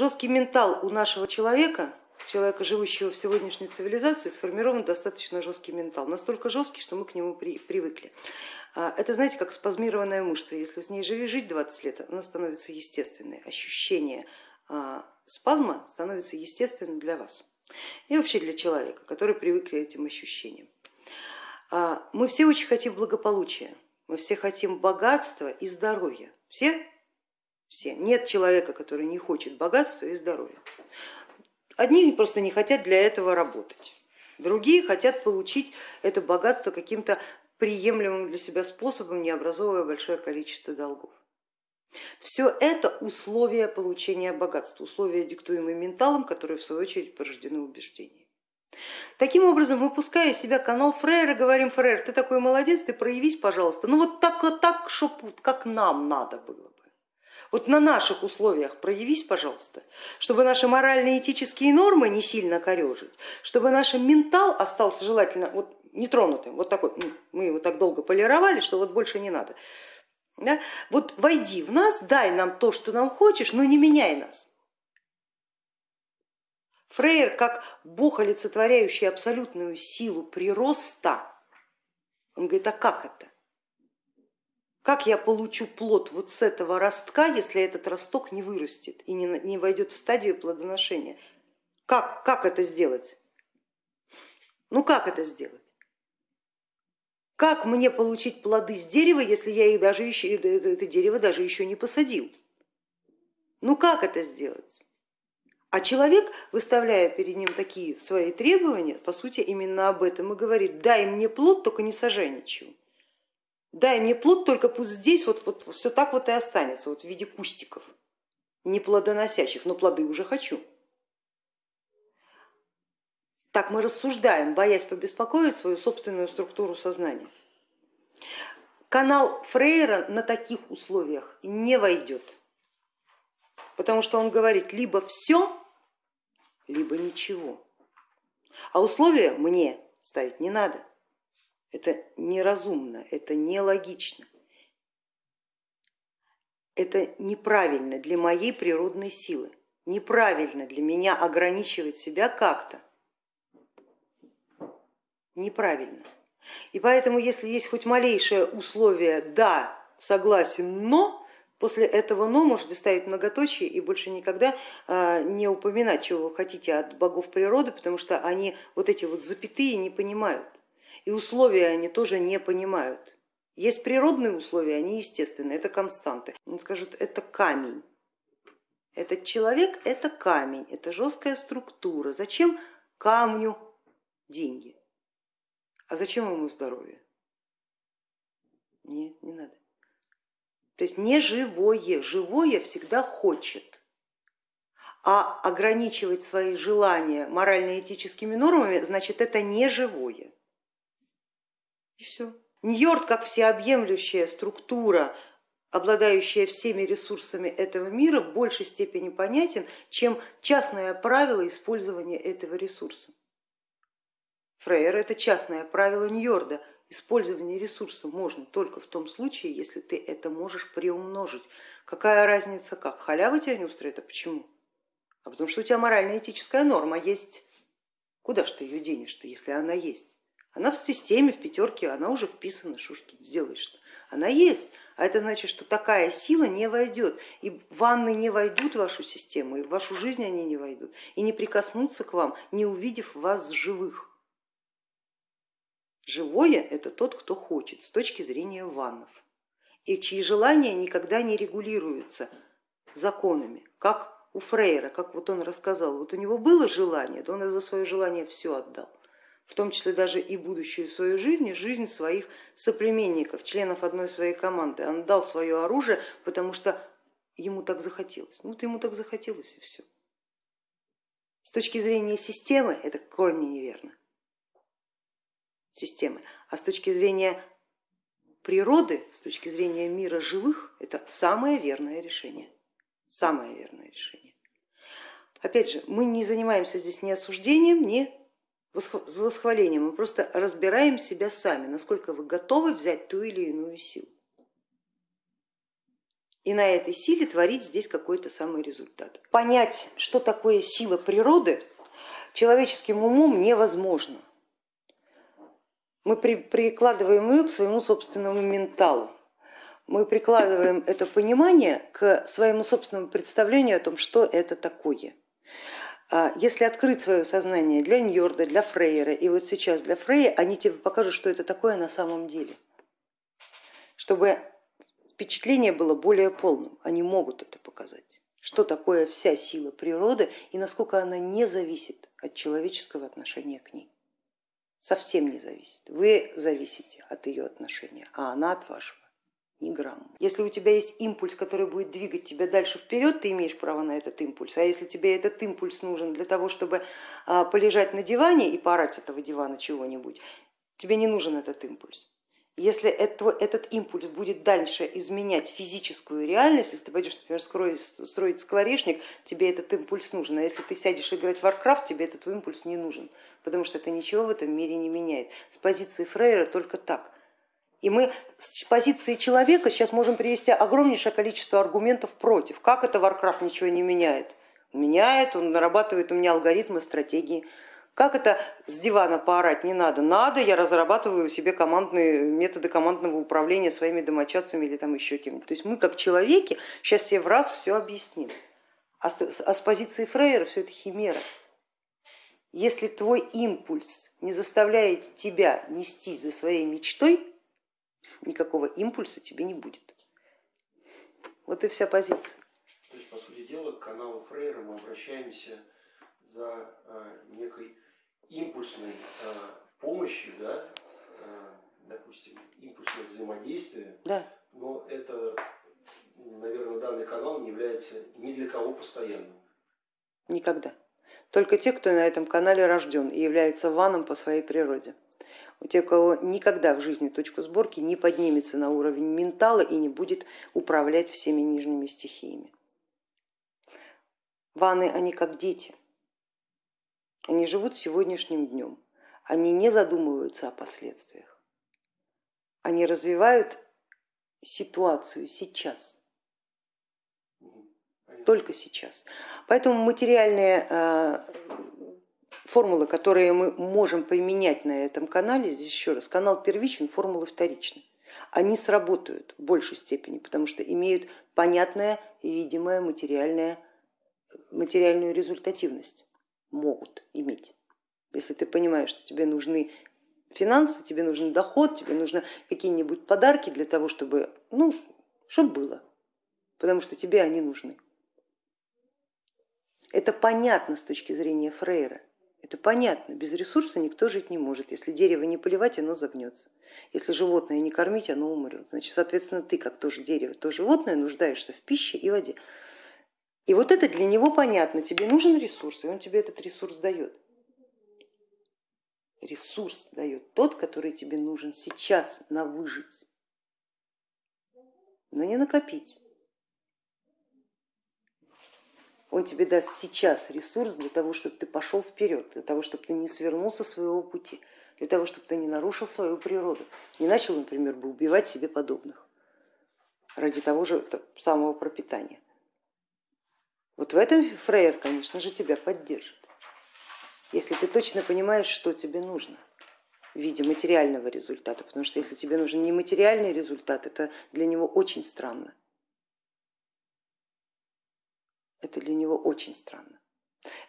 Жесткий ментал у нашего человека, человека, живущего в сегодняшней цивилизации, сформирован достаточно жесткий ментал, настолько жесткий, что мы к нему при, привыкли. А, это, знаете, как спазмированная мышца, если с ней живи жить 20 лет, она становится естественной, ощущение а, спазма становится естественным для вас и вообще для человека, который привык к этим ощущениям. А, мы все очень хотим благополучия, мы все хотим богатства и здоровья. Все? Все. Нет человека, который не хочет богатства и здоровья. Одни просто не хотят для этого работать, другие хотят получить это богатство каким-то приемлемым для себя способом, не образовывая большое количество долгов. Все это условия получения богатства, условия, диктуемые менталом, которые в свою очередь порождены убеждениями. Таким образом, выпуская из себя канал Фрейра, говорим, Фрейр, ты такой молодец, ты проявись, пожалуйста. Ну вот так, вот так, чтоб, как нам надо было бы. Вот на наших условиях проявись, пожалуйста, чтобы наши моральные этические нормы не сильно корежить, чтобы наш ментал остался желательно вот нетронутым, вот такой, мы его так долго полировали, что вот больше не надо. Да? Вот войди в нас, дай нам то, что нам хочешь, но не меняй нас. Фрейер, как бог, олицетворяющий абсолютную силу прироста, он говорит, а как это? Как я получу плод вот с этого ростка, если этот росток не вырастет и не, не войдет в стадию плодоношения? Как, как это сделать? Ну как это сделать? Как мне получить плоды с дерева, если я их даже еще, это дерево даже еще не посадил? Ну как это сделать? А человек, выставляя перед ним такие свои требования, по сути именно об этом и говорит, дай мне плод, только не сажай ничего. Дай мне плод, только пусть здесь вот, вот все так вот и останется, вот в виде кустиков, не плодоносящих, но плоды уже хочу. Так мы рассуждаем, боясь побеспокоить свою собственную структуру сознания. Канал Фрейра на таких условиях не войдет, потому что он говорит либо все, либо ничего. А условия мне ставить не надо. Это неразумно, это нелогично. Это неправильно для моей природной силы. Неправильно для меня ограничивать себя как-то. Неправильно. И поэтому, если есть хоть малейшее условие да, согласен, но, после этого но можете ставить многоточие и больше никогда а, не упоминать, чего вы хотите от богов природы, потому что они вот эти вот запятые не понимают и условия они тоже не понимают. Есть природные условия, они естественные, это константы. Он скажет, это камень. Этот человек это камень, это жесткая структура. Зачем камню деньги? А зачем ему здоровье? Нет, не надо. То есть не живое, живое всегда хочет. А ограничивать свои желания морально-этическими нормами, значит это не живое. И все. Ньорд как всеобъемлющая структура, обладающая всеми ресурсами этого мира, в большей степени понятен, чем частное правило использования этого ресурса. Фрейер это частное правило Ньорда. Использование ресурса можно только в том случае, если ты это можешь приумножить. Какая разница как? Халява тебя не устроит, а почему? А потому что у тебя морально-этическая норма есть. Куда ж ты ее денешь-то, если она есть? Она в системе, в пятерке, она уже вписана, что ж тут сделаешь-то? Она есть, а это значит, что такая сила не войдет, и ванны не войдут в вашу систему, и в вашу жизнь они не войдут, и не прикоснутся к вам, не увидев вас живых. Живое это тот, кто хочет с точки зрения ваннов, и чьи желания никогда не регулируются законами, как у Фрейра, как вот он рассказал, вот у него было желание, то он за свое желание все отдал в том числе даже и будущую свою жизнь, и жизнь своих соплеменников, членов одной своей команды. Он дал свое оружие, потому что ему так захотелось. Ну вот ему так захотелось и все. С точки зрения системы это корни неверно. Системы. А с точки зрения природы, с точки зрения мира живых, это самое верное решение. Самое верное решение. Опять же, мы не занимаемся здесь ни осуждением, ни с восхвалением, мы просто разбираем себя сами, насколько вы готовы взять ту или иную силу. И на этой силе творить здесь какой-то самый результат. Понять, что такое сила природы, человеческим умом невозможно. Мы при, прикладываем ее к своему собственному менталу. Мы прикладываем это понимание к своему собственному представлению о том, что это такое. А если открыть свое сознание для Ньорда, для Фрейера и вот сейчас для Фрея, они тебе покажут, что это такое на самом деле. Чтобы впечатление было более полным, они могут это показать. Что такое вся сила природы и насколько она не зависит от человеческого отношения к ней. Совсем не зависит. Вы зависите от ее отношения, а она от вашего ни грамма. Если у тебя есть импульс, который будет двигать тебя дальше вперед, ты имеешь право на этот импульс. А если тебе этот импульс нужен для того, чтобы а, полежать на диване и порать этого дивана чего-нибудь, тебе не нужен этот импульс. Если это, этот импульс будет дальше изменять физическую реальность, если ты пойдешь, например, строить, скворечник, тебе этот импульс нужен, а если ты сядешь играть в Warcraft, тебе этот импульс не нужен, потому что это ничего в этом мире не меняет. С позиции Фрейера только так. И мы с позиции человека сейчас можем привести огромнейшее количество аргументов против. Как это Warcraft ничего не меняет? Меняет, он нарабатывает у меня алгоритмы, стратегии. Как это с дивана поорать не надо? Надо, я разрабатываю себе командные методы командного управления своими домочадцами или там еще кем-то. То есть мы как человеки сейчас все в раз все объясним. А с а позиции Фрейера все это химера. Если твой импульс не заставляет тебя нестись за своей мечтой, никакого импульса тебе не будет. Вот и вся позиция. То есть, по сути дела, к каналу Фрейра мы обращаемся за а, некой импульсной а, помощью, да, а, допустим, импульсное взаимодействие, да. но это, наверное, данный канал не является ни для кого постоянным. Никогда. Только те, кто на этом канале рожден и является ваном по своей природе у тех, у кого никогда в жизни точка сборки не поднимется на уровень ментала и не будет управлять всеми нижними стихиями. Ваны, они как дети, они живут сегодняшним днем, они не задумываются о последствиях, они развивают ситуацию сейчас, только сейчас. Поэтому материальные э, формулы, которые мы можем применять на этом канале, здесь еще раз, канал первичен, формулы вторичны. Они сработают в большей степени, потому что имеют понятное и видимое материальное, материальную результативность, могут иметь. Если ты понимаешь, что тебе нужны финансы, тебе нужен доход, тебе нужны какие-нибудь подарки для того, чтобы, ну, чтобы было, потому что тебе они нужны. Это понятно с точки зрения Фрейра. Это понятно, без ресурса никто жить не может. Если дерево не поливать, оно загнется. Если животное не кормить, оно умрет. Значит, соответственно, ты, как тоже дерево, то животное, нуждаешься в пище и воде. И вот это для него понятно, тебе нужен ресурс, и он тебе этот ресурс дает. Ресурс дает тот, который тебе нужен сейчас на выжить, но не накопить. Он тебе даст сейчас ресурс для того, чтобы ты пошел вперед, для того, чтобы ты не свернул со своего пути, для того, чтобы ты не нарушил свою природу, не начал, например, бы убивать себе подобных ради того же самого пропитания. Вот в этом Фрейер, конечно же, тебя поддержит, если ты точно понимаешь, что тебе нужно в виде материального результата, потому что если тебе нужен не материальный результат, это для него очень странно. Это для него очень странно.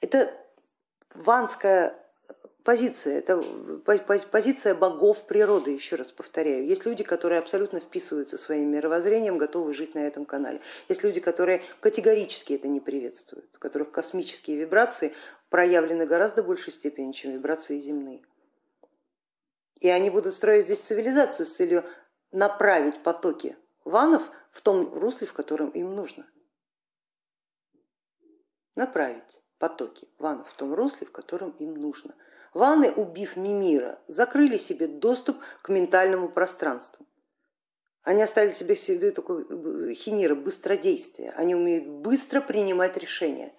Это ванская позиция, это позиция богов природы, еще раз повторяю. Есть люди, которые абсолютно вписываются своим мировоззрением, готовы жить на этом канале. Есть люди, которые категорически это не приветствуют, у которых космические вибрации проявлены гораздо большей степени, чем вибрации земные. И они будут строить здесь цивилизацию с целью направить потоки ванов в том русле, в котором им нужно направить потоки ванов в том русле, в котором им нужно. Ваны, убив Мимира, закрыли себе доступ к ментальному пространству. Они оставили себе, себе такой э, хинира быстродействия. Они умеют быстро принимать решения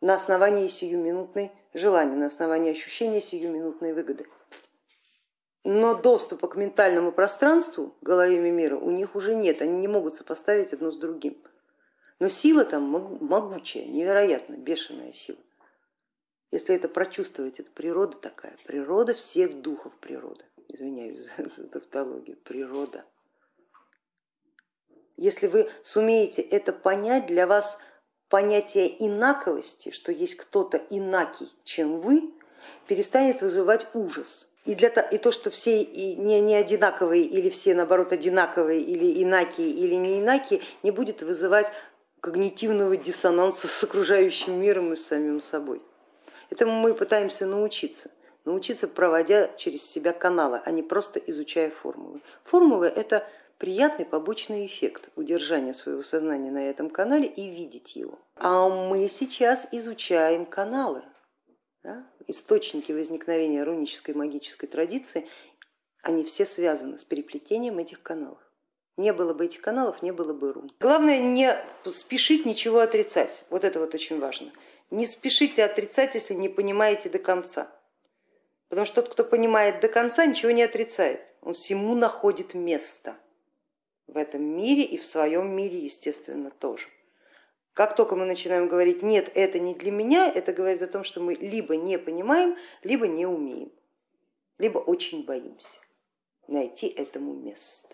на основании сиюминутной желания, на основании ощущения сиюминутной выгоды. но доступа к ментальному пространству, голове мира, у них уже нет, они не могут сопоставить одно с другим. Но сила там могучая, невероятно, бешеная сила. Если это прочувствовать, это природа такая, природа всех духов природы. Извиняюсь за, за тавтологию, природа. Если вы сумеете это понять, для вас понятие инаковости, что есть кто-то инакий, чем вы, перестанет вызывать ужас. И, для, и то, что все не, не одинаковые или все наоборот одинаковые или инакие или не инакие, не будет вызывать когнитивного диссонанса с окружающим миром и с самим собой. Этому мы пытаемся научиться, научиться проводя через себя каналы, а не просто изучая формулы. Формулы это приятный побочный эффект удержания своего сознания на этом канале и видеть его. А мы сейчас изучаем каналы, да? источники возникновения рунической магической традиции, они все связаны с переплетением этих каналов. Не было бы этих каналов, не было бы рун. Главное не спешить ничего отрицать, вот это вот очень важно. Не спешите отрицать, если не понимаете до конца. Потому что тот, кто понимает до конца, ничего не отрицает. Он всему находит место в этом мире и в своем мире, естественно, тоже. Как только мы начинаем говорить, нет, это не для меня, это говорит о том, что мы либо не понимаем, либо не умеем, либо очень боимся найти этому место.